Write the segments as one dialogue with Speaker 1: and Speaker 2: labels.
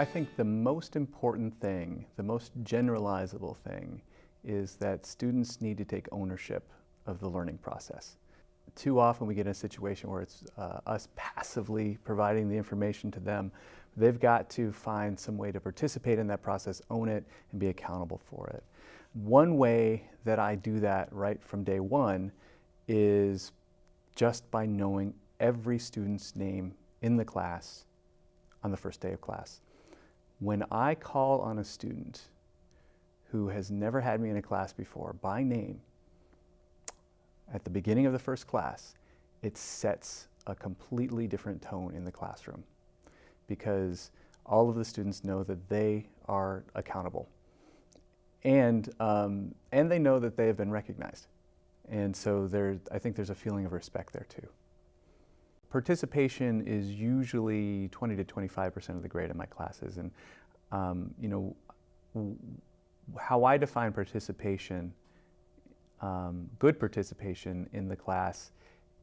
Speaker 1: I think the most important thing, the most generalizable thing, is that students need to take ownership of the learning process. Too often we get in a situation where it's uh, us passively providing the information to them. They've got to find some way to participate in that process, own it, and be accountable for it. One way that I do that right from day one is just by knowing every student's name in the class on the first day of class. When I call on a student who has never had me in a class before by name, at the beginning of the first class, it sets a completely different tone in the classroom because all of the students know that they are accountable. And, um, and they know that they have been recognized. And so there, I think there's a feeling of respect there too. Participation is usually 20 to 25% of the grade in my classes. And, um, you know, how I define participation, um, good participation in the class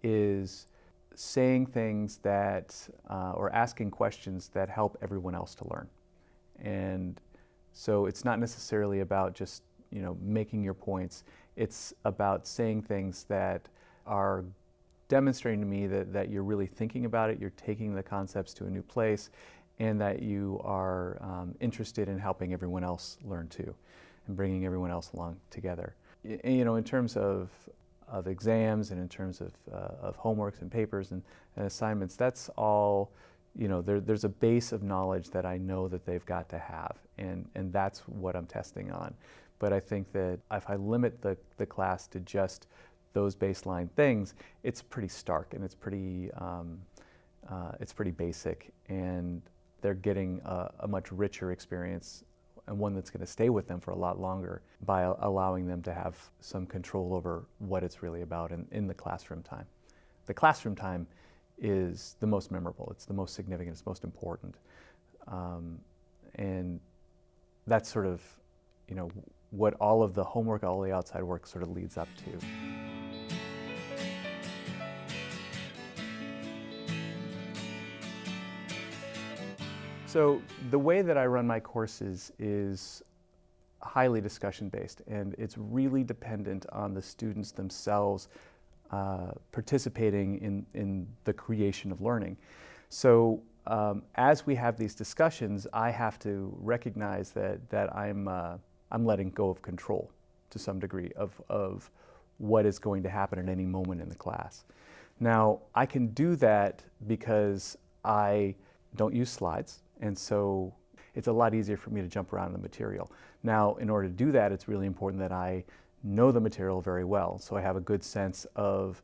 Speaker 1: is saying things that, uh, or asking questions that help everyone else to learn. And so it's not necessarily about just, you know, making your points. It's about saying things that are demonstrating to me that, that you're really thinking about it, you're taking the concepts to a new place, and that you are um, interested in helping everyone else learn too, and bringing everyone else along together. Y you know, in terms of, of exams and in terms of, uh, of homeworks and papers and, and, assignments, that's all, you know, there, there's a base of knowledge that I know that they've got to have, and, and that's what I'm testing on. But I think that if I limit the, the class to just those baseline things, it's pretty stark and it's pretty, um, uh, it's pretty basic and they're getting a, a, much richer experience and one that's going to stay with them for a lot longer by allowing them to have some control over what it's really about in, in the classroom time. The classroom time is the most memorable, it's the most significant, it's most important. Um, and that's sort of, you know, what all of the homework, all the outside work sort of leads up to. So the way that I run my courses is highly discussion based and it's really dependent on the students themselves uh, participating in, in the creation of learning. So um, as we have these discussions, I have to recognize that, that I'm, uh, I'm letting go of control to some degree of, of what is going to happen at any moment in the class. Now, I can do that because I don't use slides. And so it's a lot easier for me to jump around in the material. Now, in order to do that, it's really important that I know the material very well. So I have a good sense of,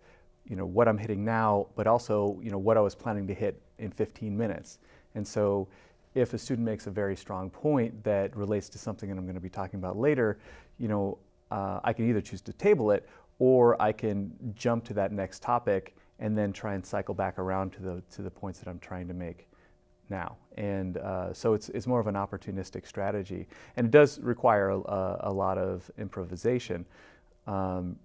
Speaker 1: you know, what I'm hitting now, but also, you know, what I was planning to hit in 15 minutes. And so if a student makes a very strong point that relates to something that I'm going to be talking about later, you know, uh, I can either choose to table it or I can jump to that next topic and then try and cycle back around to the, to the points that I'm trying to make now. And uh, so it's, it's more of an opportunistic strategy. And it does require a, a lot of improvisation. Um,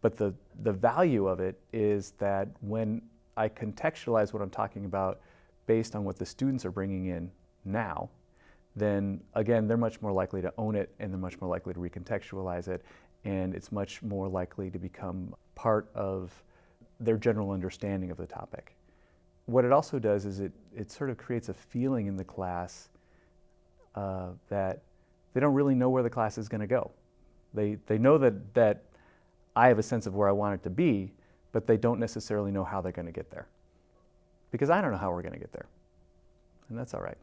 Speaker 1: but the, the value of it is that when I contextualize what I'm talking about based on what the students are bringing in now, then again, they're much more likely to own it and they're much more likely to recontextualize it. And it's much more likely to become part of their general understanding of the topic what it also does is it, it sort of creates a feeling in the class uh, that they don't really know where the class is going to go. They, they know that, that I have a sense of where I want it to be, but they don't necessarily know how they're going to get there. Because I don't know how we're going to get there. And that's all right.